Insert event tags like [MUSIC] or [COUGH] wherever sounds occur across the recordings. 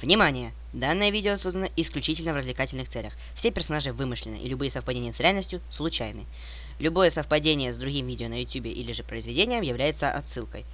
Внимание! Данное видео создано исключительно в развлекательных целях. Все персонажи вымышлены, и любые совпадения с реальностью случайны. Любое совпадение с другим видео на YouTube или же произведением является отсылкой.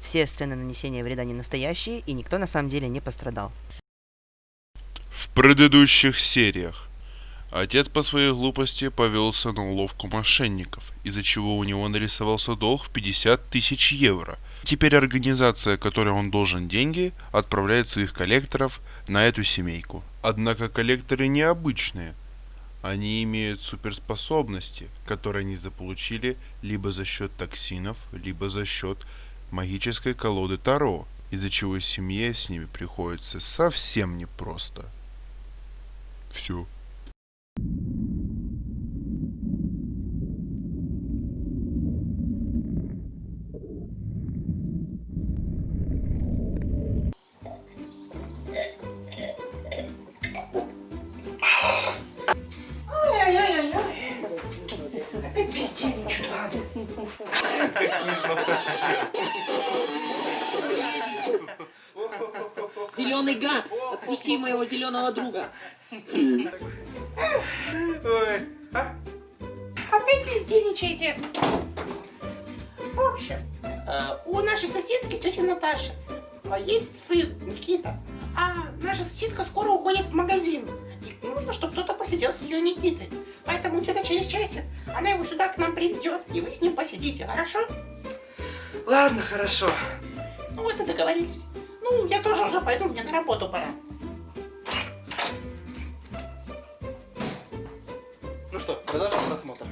Все сцены нанесения вреда не настоящие, и никто на самом деле не пострадал. В предыдущих сериях отец по своей глупости повелся на уловку мошенников, из-за чего у него нарисовался долг в 50 тысяч евро. Теперь организация, которой он должен деньги, отправляет своих коллекторов на эту семейку. Однако коллекторы необычные. Они имеют суперспособности, которые они заполучили либо за счет токсинов, либо за счет магической колоды Таро, из-за чего семье с ними приходится совсем непросто. Все. Зеленый гад, отпусти моего зеленого друга. Ладно, хорошо. Ну вот и договорились. Ну, я тоже уже пойду, мне на работу пора. Ну что, продолжим просмотр.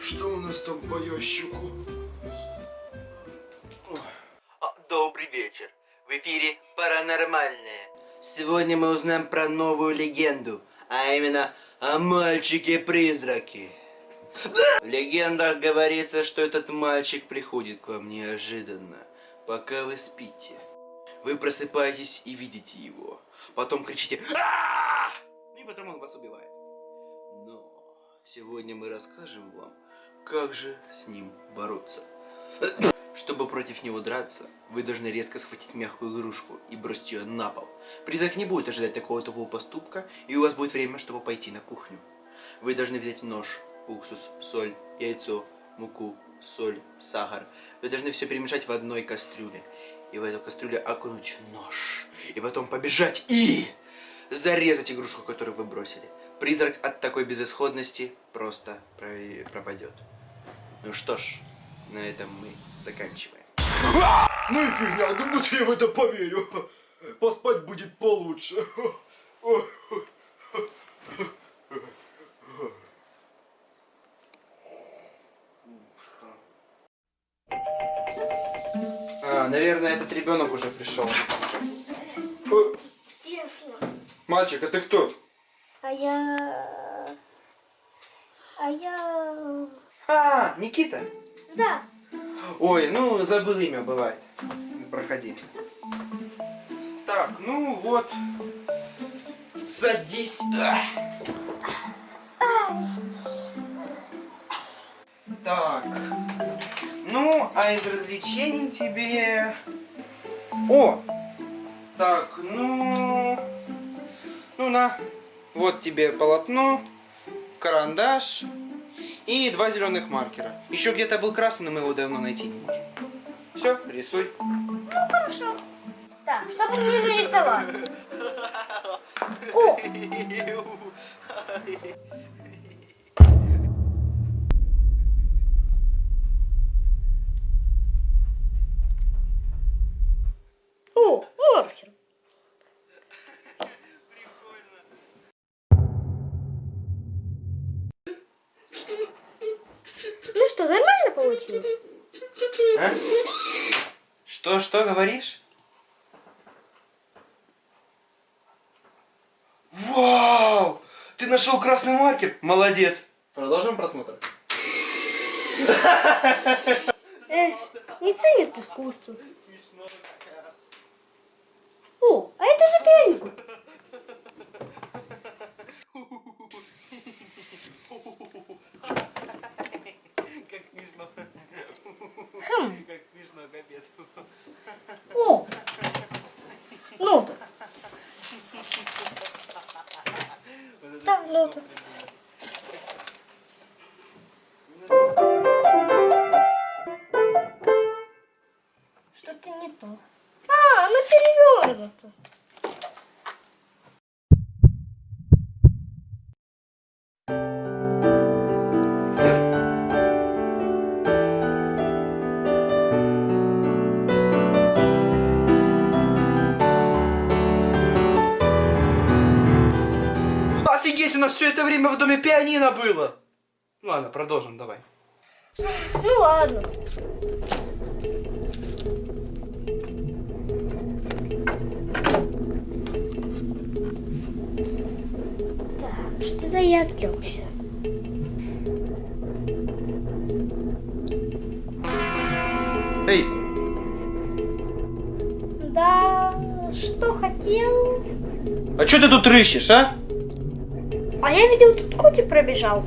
Что у нас там по ящику? Добрый вечер. В эфире «Паранормальное». Сегодня мы узнаем про новую легенду, а именно о мальчике-призраке. В легендах говорится, что этот мальчик приходит к вам неожиданно, пока вы спите. Вы просыпаетесь и видите его. Потом кричите «А!» И потом он вас убивает. Но сегодня мы расскажем вам, как же с ним бороться. Чтобы против него драться, вы должны резко схватить мягкую игрушку и бросить ее на пол. Призрак не будет ожидать такого тупого поступка, и у вас будет время, чтобы пойти на кухню. Вы должны взять нож, уксус, соль, яйцо, муку, соль, сахар. Вы должны все перемешать в одной кастрюле. И в эту кастрюлю окунуть нож. И потом побежать и зарезать игрушку, которую вы бросили. Призрак от такой безысходности просто про- пропадет. Ну что ж, на этом мы заканчиваем. Ну и фигня, да будто я в это поверю. Поспать будет получше. А, наверное, этот ребенок уже пришел. Тесно. Мальчик, а ты кто? А я... А я... А, Никита. Да. Ой, ну забыл имя, бывает. Проходи. Так, ну вот. Садись. Так. Ну, а из развлечений тебе... О! Так, ну... Ну на. Вот тебе полотно, карандаш и два зеленых маркера. Еще где-то был красный, но мы его давно найти не можем. Все, рисуй. Хорошо. Так, что бы мне нарисовать? [LAUGHS] О, маркер. Ну что, нормально получилось? А? Что, говоришь? Вау! Ты нашел красный маркер? Молодец! Продолжим просмотр. Эх, не ценят искусство. О, а это же пианино. Как смешно. Хм. Как смешно. что? Доме пианино было! Ладно, продолжим, давай. Ну ладно. Так, что за я отвлекся? Эй, Да, что хотел? а что ты тут рыщешь, а? А я видел, тут котик пробежал.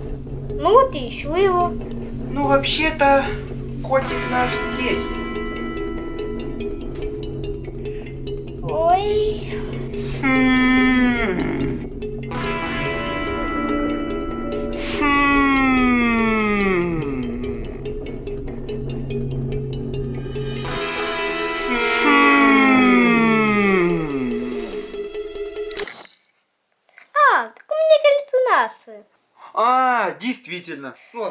Ну вот и ищу его. Ну, вообще-то, котик наш здесь.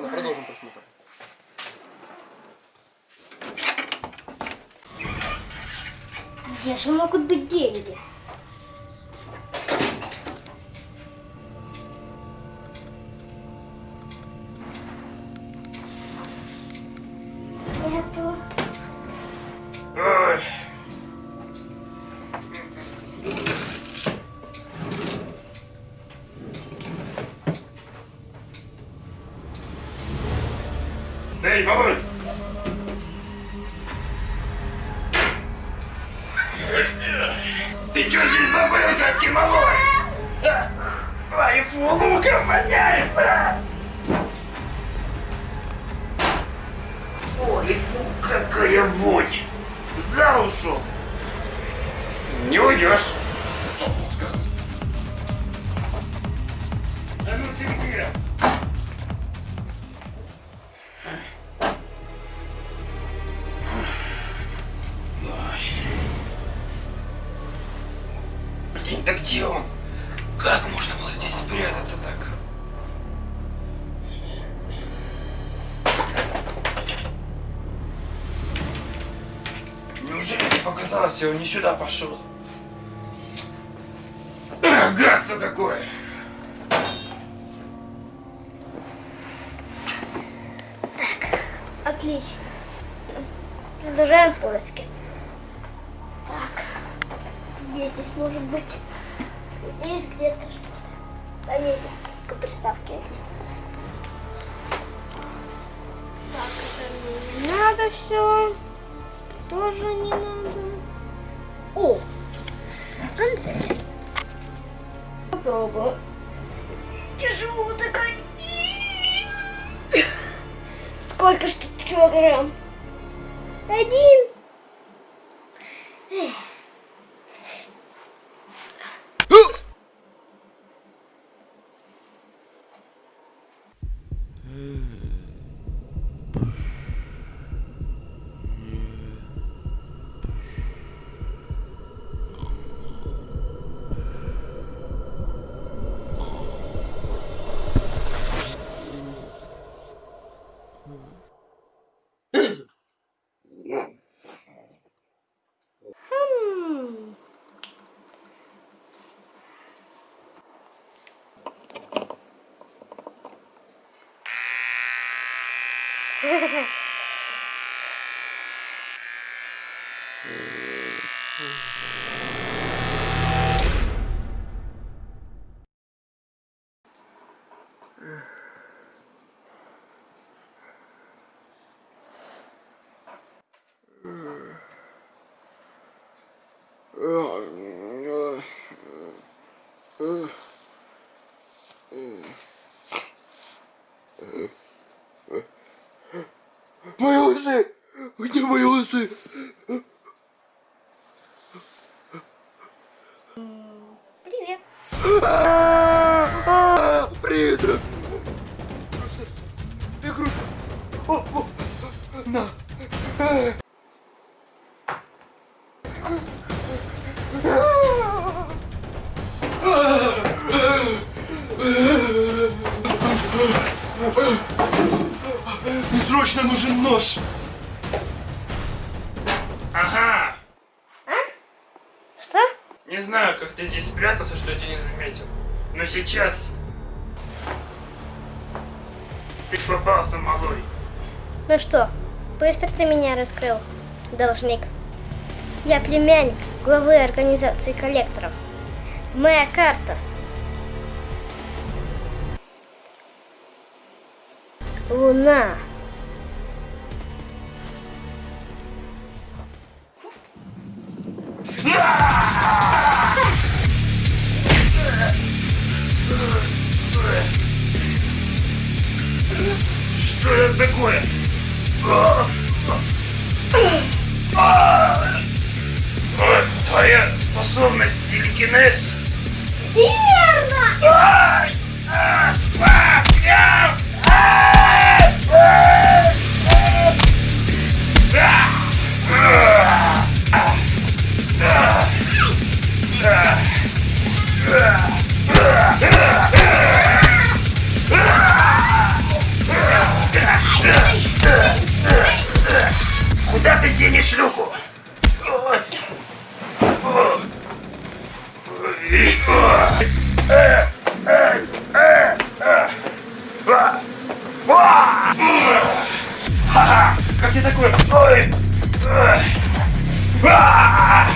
Ладно, продолжим просмотр. Где же могут быть деньги? Ушел! Не уйдешь! А ну ты где? Сюда пошел? Гадство какое! Отлично. Продолжаем поиски. Так. Где здесь может быть? Здесь где-то что-то. Да нет, здесь только приставки. Так, это не надо все. Тоже не надо. О! Анцель. Попробую. Тяжело такая. Сколько ж тут килограмм? Один. Эх. Хм. Мои усы! Где мои усы? Привет. Призрак! Игрушка! О, о, На! Нож! Ага! Что? Не знаю, как ты здесь спрятался, что я тебя не заметил. Но сейчас... Ты попался, малой. Ну что, быстро ты меня раскрыл, должник. Я племянник главы организации коллекторов. Моя карта. Луна. Куда ты денешь шлюху? Ха-ха! Как тебе такое? Ой! А!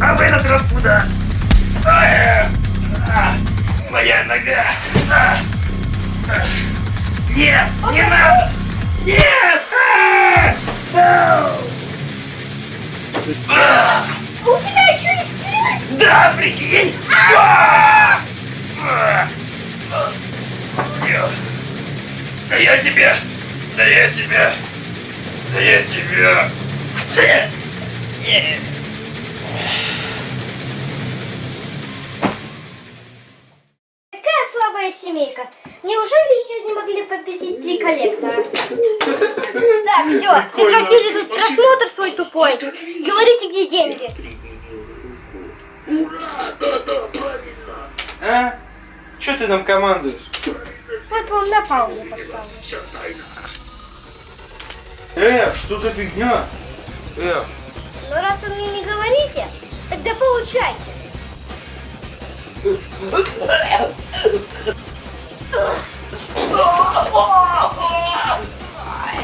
А вы на куда? Нога! А! А! Нет! Не надо! Нет! А! У тебя еще и сын! Да, прикинь! А! А! Да я тебе! Да я тебе! Да я тебе! Цы! Неужели ее не могли победить три коллектора? [LAUGHS] Так, все, прекратили тут просмотр свой тупой. Говорите, где деньги. А? Че ты нам командуешь? Вот вам на паузу поставлю. Э, что за фигня? Э, Но раз вы мне не говорите, тогда получайте. [LAUGHS] [LAUGHS] Oh, oh, oh, oh.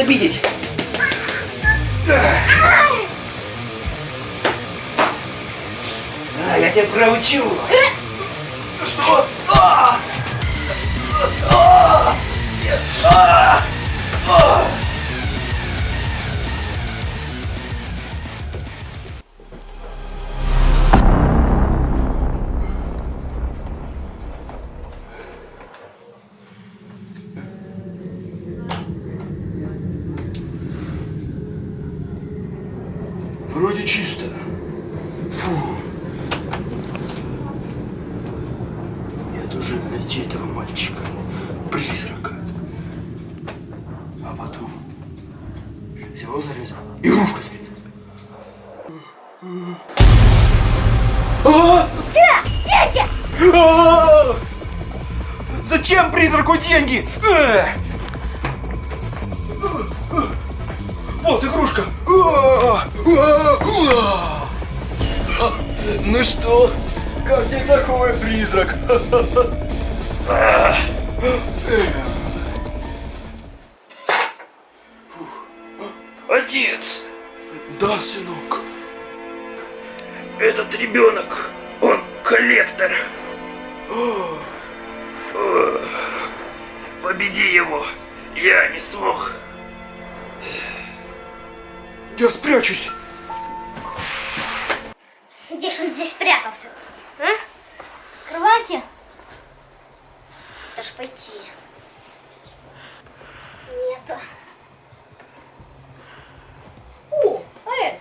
Обидеть? Ну что, как тебе такой призрак? Отец, Да, сынок. этот ребенок, он коллектор. Победи его. Я не смог. Я спрячусь. Где ж он здесь прятался? А? В кровати? Это ж пойти. Нету. О, а это?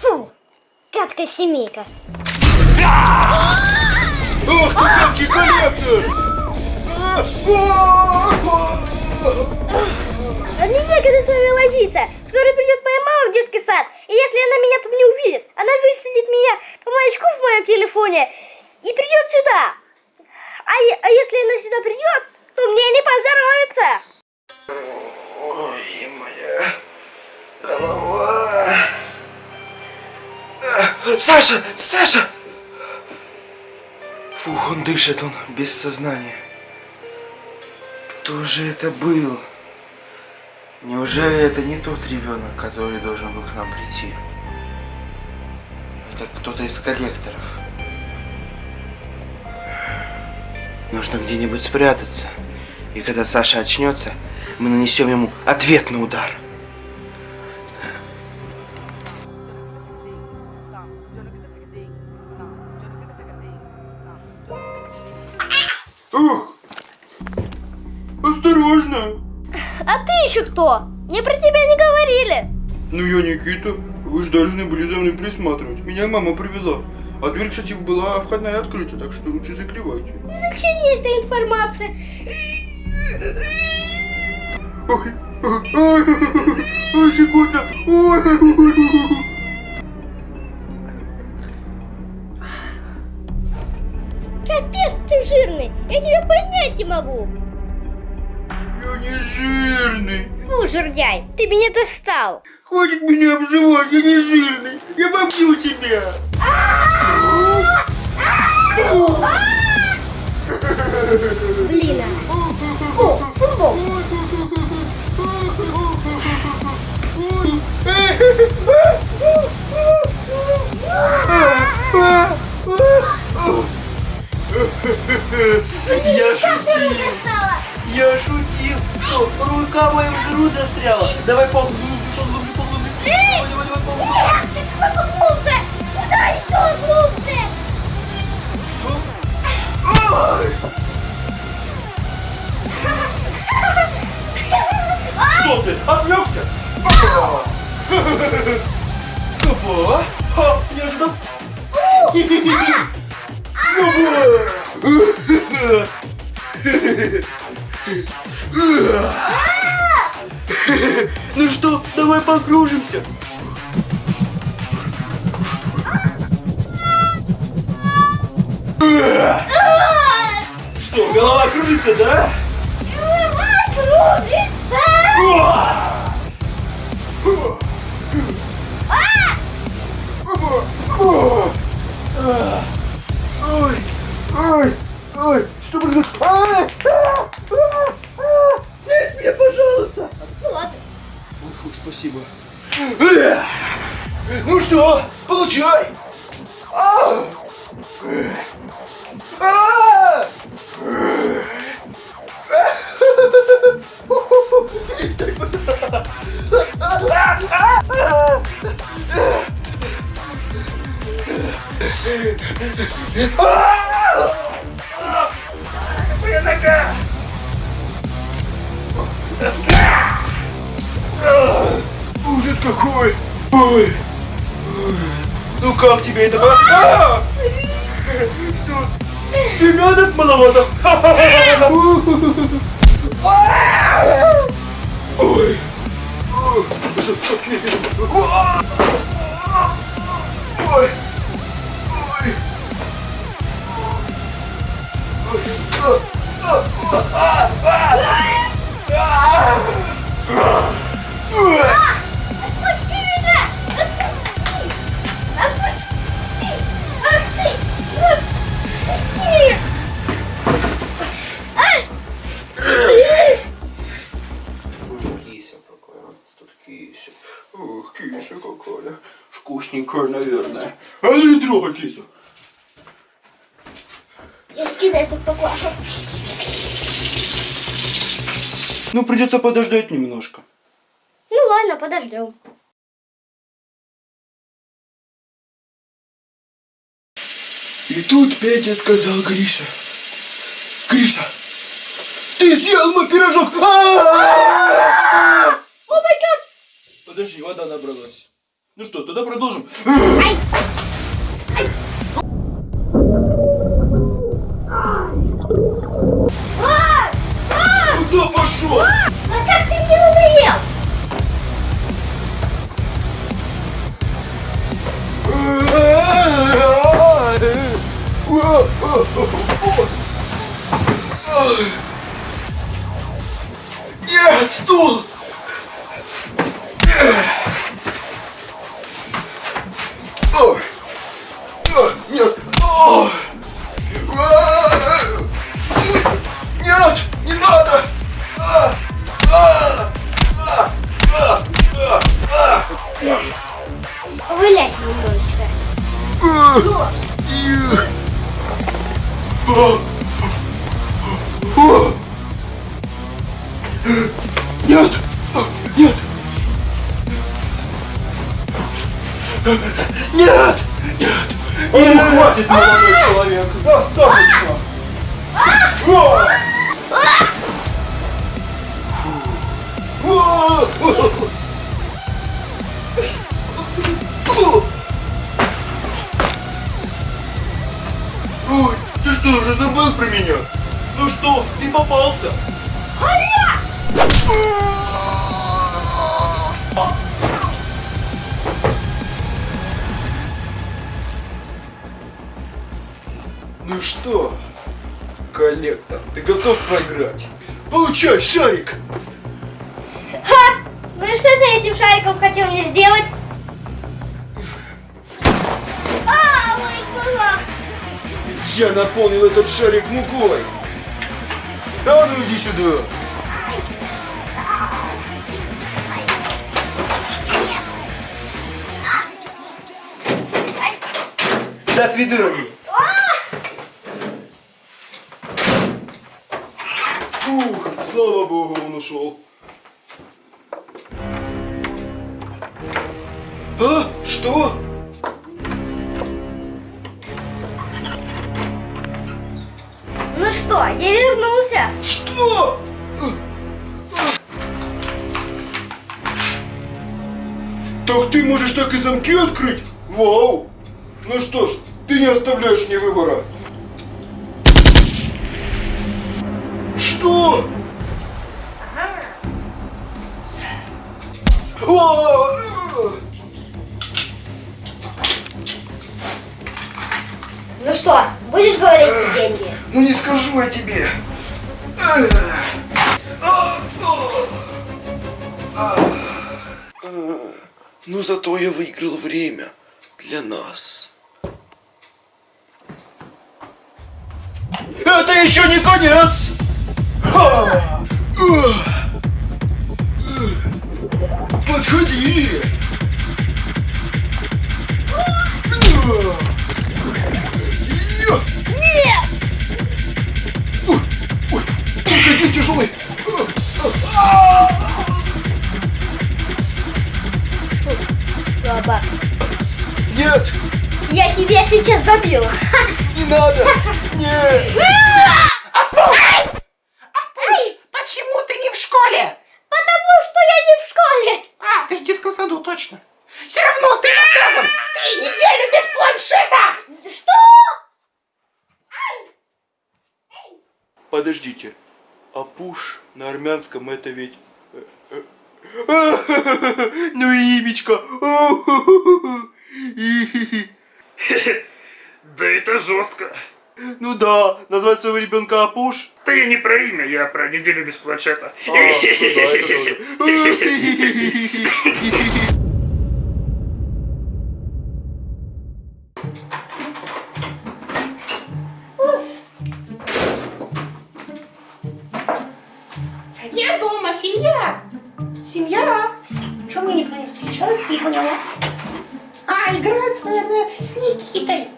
Фу, гадкая семейка. Ах ты, гадкий коллектор! А, а, А мне некогда с вами возиться. Скоро придет моя мама в детский сад. И если она меня там не увидит, она высадит меня по маячку в моем телефоне и придет сюда. А, а если она сюда придет, то мне не поздоровится. Ой, моя голова. А, Саша! Саша! Фух, он дышит, он без сознания. Кто же это был? Неужели это не тот ребенок, который должен был к нам прийти? Это кто-то из коллекторов. Нужно где-нибудь спрятаться. И когда Саша очнется, мы нанесем ему ответный удар. Кто? Мне про тебя не говорили. Ну я Никита. Вы же должны были за мной присматривать. Меня мама привела. А дверь, кстати, была входная открыта, так что лучше закрывайте. Зачем мне эта информация? Ой, ой, ой, ой, секунда. Ой, ой, ой, ой. Жердяй, ты меня достал. Хватит меня обзывать, я не жирный. Я побью тебя. Блин. а. О, футбол. Я шутил, я шутил. Что, рука моя в жру застряла. Давай поглубже, поглубже, поглубже. Давай, давай, давай, поглубже. Нет, ты какой поглубже. Куда еще глубже? Ой. Что ты, отвлекся? Опа! Ха, не ожидал. Ну что, давай покружимся. Что, голова кружится, да? Ой, ой, ой, что происходит? А, а, а, а, Снять меня, пожалуйста. Ну ладно. Фу, спасибо. Ну что, получай. А! А! Моя Ну как тебе это? А! Что? Семенок маловато? Ой! Что? А трогай кису. Я кидайся в поклажу. Ну, придется подождать немножко. Ну ладно, подождем. И тут Петя сказал Гриша. Гриша, ты съел мой пирожок! А-а-а! О май гад! Подожди, вода набралась. Ну что, тогда продолжим. Куда Нет! Нет! Нет! Нет! Ну хватит, молодой человек! Достаточно! Ой, ты что, уже забыл про меня? Ну что, ты попался? Ну что, коллектор, ты готов проиграть? Получай шарик! Ну и что ты этим шариком хотел мне сделать? А, мой кулак! Я наполнил этот шарик мукой! А ну иди сюда! До свидания! Фух, слава богу, он ушел. А? Что? Ну что, я вернулся. Что? Так ты можешь так и замки открыть? Вау! Ну что ж, ты не оставляешь мне выбора. Что? А! Ну что, будешь говорить за деньги? Ну не скажу я тебе. Но зато я выиграл время для нас. Это еще не конец! Подходи! Нет! Ой, ой, какой тяжелый! Слабак. Нет, Я тебя сейчас добью. [LAUGHS] не надо! Нет! Эй, почему ты не в школе? Потому что я не в школе. А, ты в детском саду, точно. Все равно ты наказан. Ты неделю без планшета. Что? Подождите, а пуш на армянском это ведь... э, Ну имечко! Да это жестко. Ну да, назвать своего ребенка Апуш? Да я не про имя, я про неделю без планшета. А, ну да, это тоже. Я дома, семья. Семья. Чего мне никто не встречает? Не поняла. А, А, играет, наверное, с Никитой.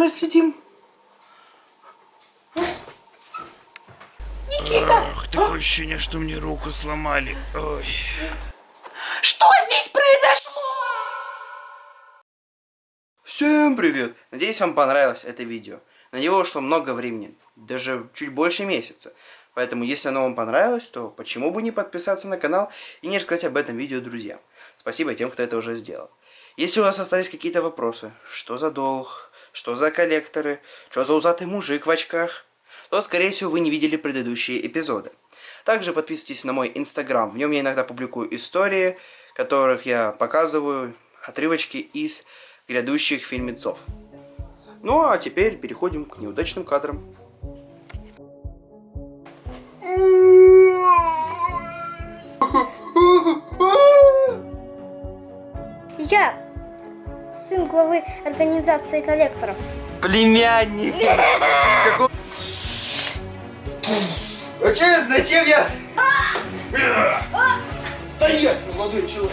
Мы следим? А? Никита, Такое ощущение, что мне руку сломали. Ой. что здесь произошло? Всем привет! Надеюсь, вам понравилось это видео. На него ушло много времени, даже чуть больше месяца. Поэтому, если оно вам понравилось, то почему бы не подписаться на канал и не рассказать об этом видео друзьям. Спасибо тем, кто это уже сделал. Если у вас остались какие-то вопросы, что за долг, что за коллекторы, что за узатый мужик в очках, то, скорее всего, вы не видели предыдущие эпизоды. Также подписывайтесь на мой инстаграм, в нем я иногда публикую истории, которых я показываю отрывочки из грядущих фильмецов. Ну а теперь переходим к неудачным кадрам. Я сын главы организации коллекторов. Племянник! С какого... А че, зачем я... Стоять, молодой человек!